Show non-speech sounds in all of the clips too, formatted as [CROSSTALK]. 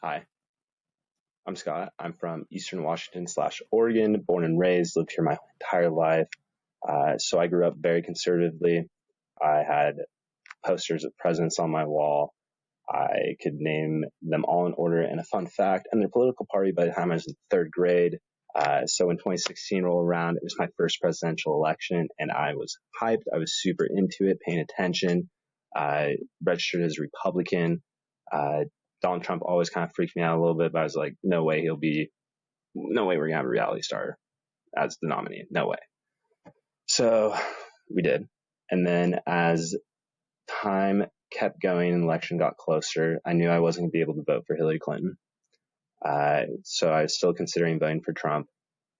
Hi, I'm Scott. I'm from Eastern Washington slash Oregon, born and raised, lived here my entire life. Uh, so I grew up very conservatively. I had posters of presidents on my wall. I could name them all in order. And a fun fact, and their political party by the time I was in third grade. Uh, so when 2016 rolled around, it was my first presidential election, and I was hyped. I was super into it, paying attention. I registered as Republican. Uh, Donald Trump always kind of freaked me out a little bit, but I was like, no way he'll be, no way we're gonna have a reality star as the nominee. No way. So we did. And then as time kept going and election got closer, I knew I wasn't gonna be able to vote for Hillary Clinton. Uh, so I was still considering voting for Trump,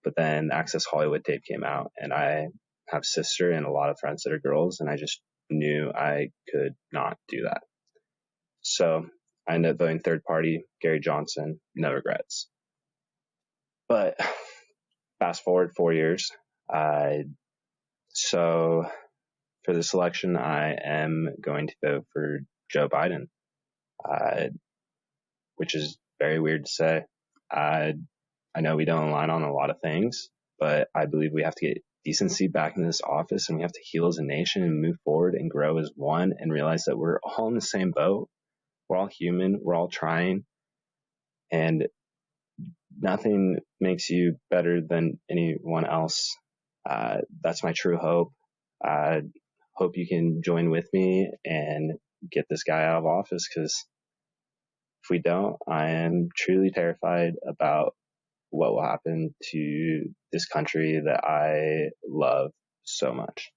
but then Access Hollywood tape came out and I have sister and a lot of friends that are girls and I just knew I could not do that. So I ended up voting third party, Gary Johnson, no regrets. But [SIGHS] fast forward four years. Uh, so for this election, I am going to vote for Joe Biden, uh, which is very weird to say. I, I know we don't align on a lot of things, but I believe we have to get decency back in this office and we have to heal as a nation and move forward and grow as one and realize that we're all in the same boat we're all human. We're all trying. And nothing makes you better than anyone else. Uh, that's my true hope. I hope you can join with me and get this guy out of office because if we don't, I am truly terrified about what will happen to this country that I love so much.